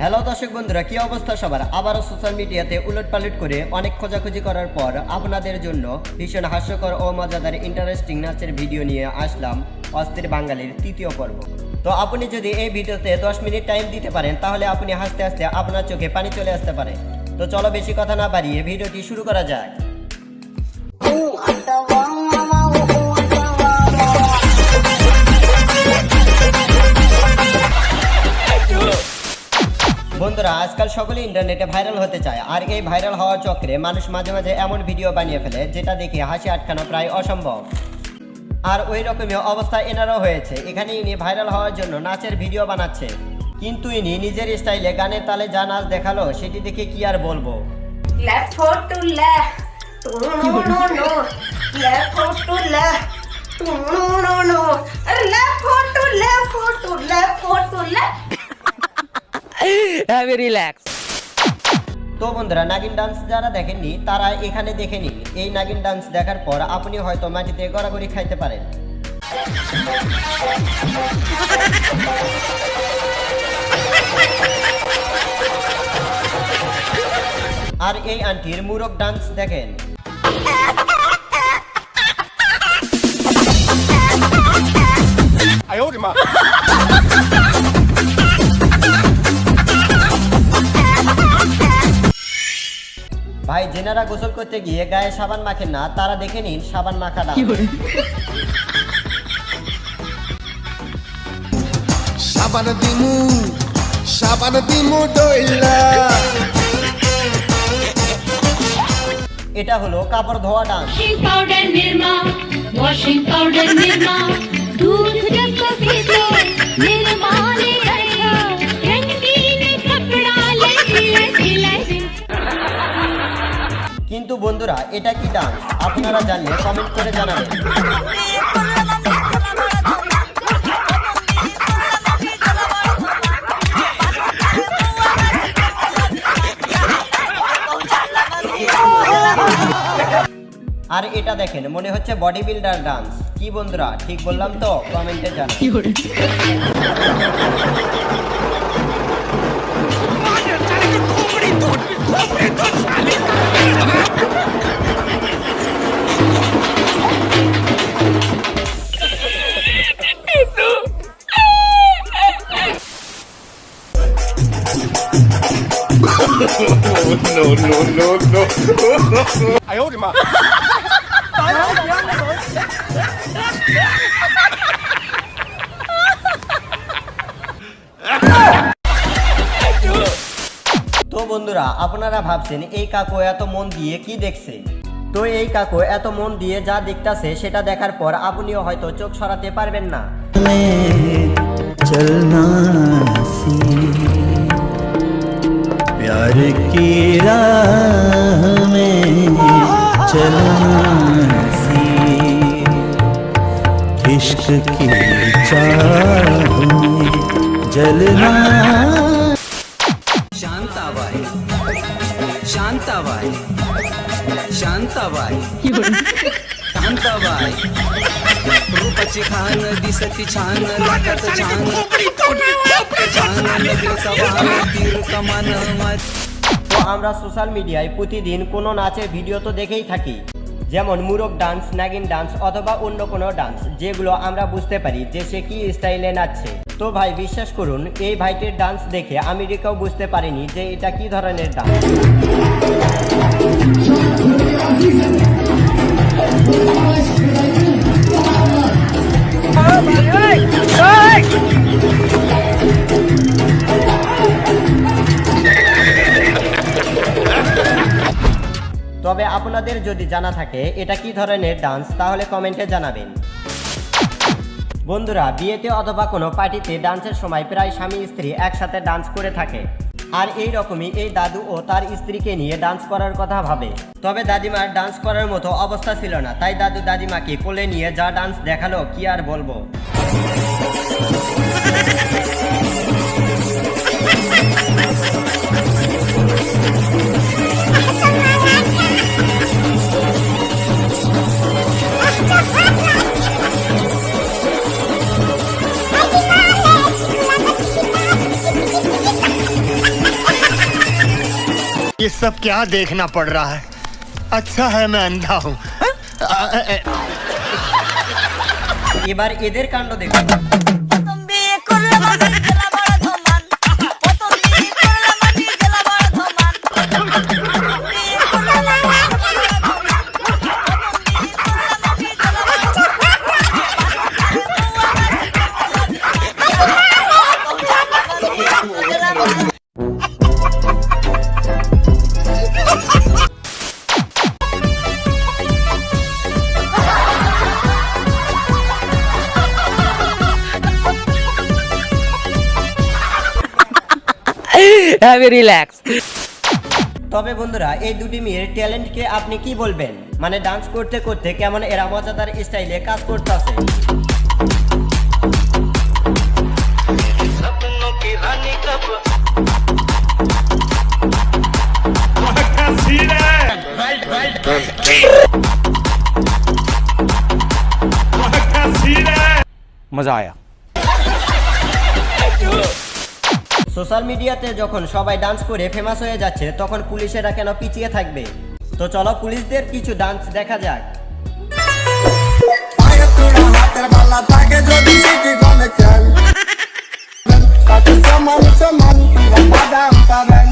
Hello দর্শক বন্ধুরা, কি অবস্থা সবার? আবারও সোশ্যাল মিডিয়াতে উলটপালট করে অনেক খোঁজাখুঁজি করার পর আপনাদের জন্য ভীষণ হাস্যকর ও মজাদার ইন্টারেস্টিং নাচের ভিডিও নিয়ে আসলাম অস্থির বাঙালির তৃতীয় পর্ব। তো আপনি যদি এই ভিডিওতে 10 মিনিট টাইম দিতে পারেন, তাহলে আপনি হাসতে হাসতে আপনার চোখে পানি চলে আসতে পারে। তো চলো বেশি কথা না বাড়িয়ে ভিডিওটি শুরু করা যায় বন্ধুরা, আজকাল সকলে ইন্টারনেটে ভাইরাল হতে চায়। আর এই ভাইরাল হওয়ার চক্রে মানুষ মাঝে মাঝে এমন ভিডিও বানিয়ে ফেলে, যেটা দেখে হাসি আটকানো প্রায় অসম্ভব। আর ওই রকমই অবস্থা এনারও হয়েছে। এখানে ইনি ভাইরাল হওয়ার জন্য নাচের ভিডিও বানাচ্ছে। কিন্তু ইনি নিজের স্টাইলে গানের তালে যা নাচ দেখাল, সেটি দেখে কি আর বলব? Left. হ্যাভ রিল্যাক্স তো বন্ধুরা নাগিন ডান্স যারা দেখেননি তারা এখানে দেখে নিন। এই নাগিন ডান্স দেখার পর আপনি হয়তো মাটিতে গড়াগড়ি খাইতে পারেন। আর এই আন্টির মুরগ ডান্স দেখেন। ভাই জেনারা গোসল করতে গিয়ে গায়ে সাবান মাখেন না তারা দেখে নিন সাবান মাখাটা সাবান দিমু সাবান দিমু ডইলা। এটা হলো কাপড় ধোয়া dance. Powder Nirma washing powder Nirma দুধ কফি নির্মা কিন্তু বন্ধুরা এটা কি ডান্স আপনারা জানলে কমেন্ট করে জানাবেন। আর এটা দেখেন মনে হচ্ছে বডি বিল্ডার ডান্স কি বন্ধুরা ঠিক বললাম তো? কমেন্টে জানান no, no, no, no. I hold him up. বন্ধুরা আপনারা ভাবছেন এই কাকু এত মন দিয়ে কি দেখছে তো এই কাকু এত মন দিয়ে যা দেখতাছে সেটা দেখার পর আপনিও হয়তো চোখ সরাতে পারবেন না चलना सी प्यार की राह में चलना सी इश्क की चाह में जलना शांताबाई शांताबाई शांताबाई रूपाची खान दिसती छान लाटाचं छान छान लग्न सवान तीर कमान माझ তো আমরা সোশ্যাল মিডিয়ায় প্রতিদিন কোনো নাচের ভিডিও তো দেখেই থাকি যেমন মুরগ ডান্স নাগিন ডান্স অথবা অন্য কোনো ডান্স যেগুলো আমরা বুঝতে পারি যে সে কি স্টাইলে নাচছে তো ভাই, বিশ্বাস করুন, এই ভাইটির ডান্স দেখে আমেরিকাও বুঝতে পারিনি যে এটা কি ধরনের ডান্স তবে আপনাদের যদি জানা থাকে এটা কি ধরনের ডান্স তাহলে কমেন্টে জানাবেন। বন্ধুরা, বিয়েতে অথবা কোনো পার্টিতে ডান্সের সময় প্রায় স্বামী স্ত্রী একসাথে ডান্স করে থাকে। আর এই রকমই এই দাদু ও তার স্ত্রীকে নিয়ে ডান্স করার কথা ভাবে। তবে দাদিমার ডান্স করার মতো অবস্থা ছিল না। তাই দাদু দাদিমাকে কোলে নিয়ে যা ডান্স দেখাল, কি আর বলব? ये सब क्या देखना पड़ रहा है? अच्छा है मैं अंधा हूँ। हाँ? ये बार इधर कांडो देखो। হ্যাভ রিল্যাক্স তবে বন্ধুরা এই দুটি মেয়ের ট্যালেন্টকে আপনি কি বলবেন? মানে ডান্স করতে করতে কেমন এরা মজাদার স্টাইলে কাজ করতেছে? মজা আয়া সোশ্যাল মিডিয়াতে যখন সবাই ডান্স করে ফেমাস হয়ে যাচ্ছে তখন পুলিশেরা কেন পিছিয়ে থাকবে? তো চলো পুলিশদের কিছু ডান্স দেখা যাক। ও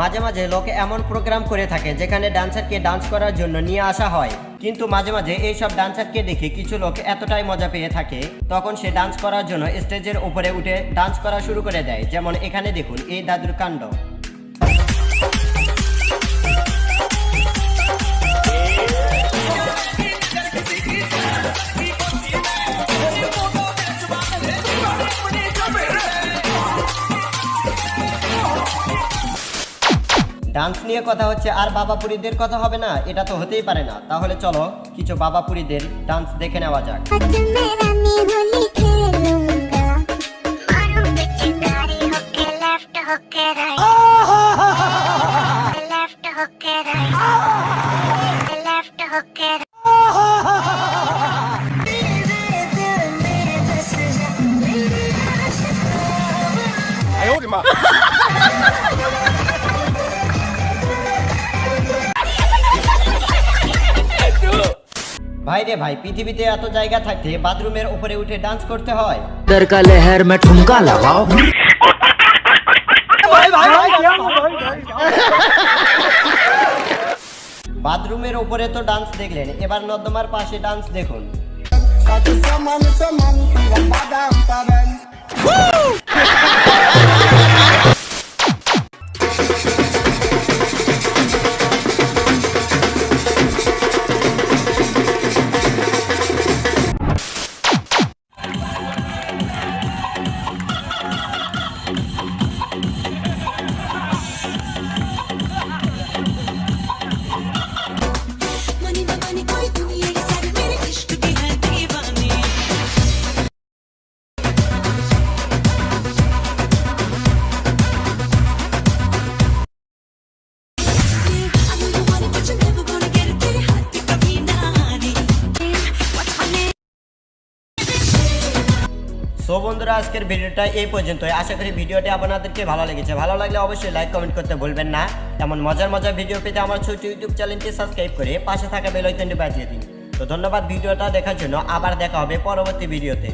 মাঝে মাঝে লোকে এমন প্রোগ্রাম করে থাকে যেখানে ডান্সারকে ডান্স করার জন্য নিয়ে আসা হয়। কিন্তু মাঝে মাঝে এইসব ডান্সারকে দেখে কিছু লোক এতটাই মজা পেয়ে থাকে, তখন সে ডান্স করার জন্য স্টেজের উপরে উঠে ডান্স করা শুরু করে দেয়। যেমন এখানে দেখুন, এই দাদুর কাণ্ড। ডান্স নিয়ে কথা হচ্ছে, আর বাবাপুরীদের কথা হবে না, এটা তো হতেই পারে না। তাহলে চলো, কিছু বাবাপুরীদের ডান্স দেখে নেওয়া যাক। ভাইরে ভাই পৃথিবীতে এত জায়গা থাকতে বাথরুমের উপরে উঠে ডান্স করতে হয়। দরকালে লেহের মে ঠুমকা লাগাও ভাই ভাই ভাই বাথরুমের উপরে তো ডান্স দেখলেন এবার নর্দমার পাশে ডান্স দেখুন। বন্ধুরা, আজকের ভিডিওটা এই পর্যন্তই। আশা করি ভিডিওটি আপনাদেরকে ভালো লেগেছে। ভালো লাগলে অবশ্যই লাইক কমেন্ট করতে ভুলবেন না। এমন মজার মজার ভিডিও পেতে আমার ছোট ইউটিউব চ্যানেলটি সাবস্ক্রাইব করে পাশে থাকা বেলাইকনটি বাজিয়ে দিন। তো ধন্যবাদ ভিডিওটা দেখার জন্য। আবার দেখা হবে পরবর্তী ভিডিওতে।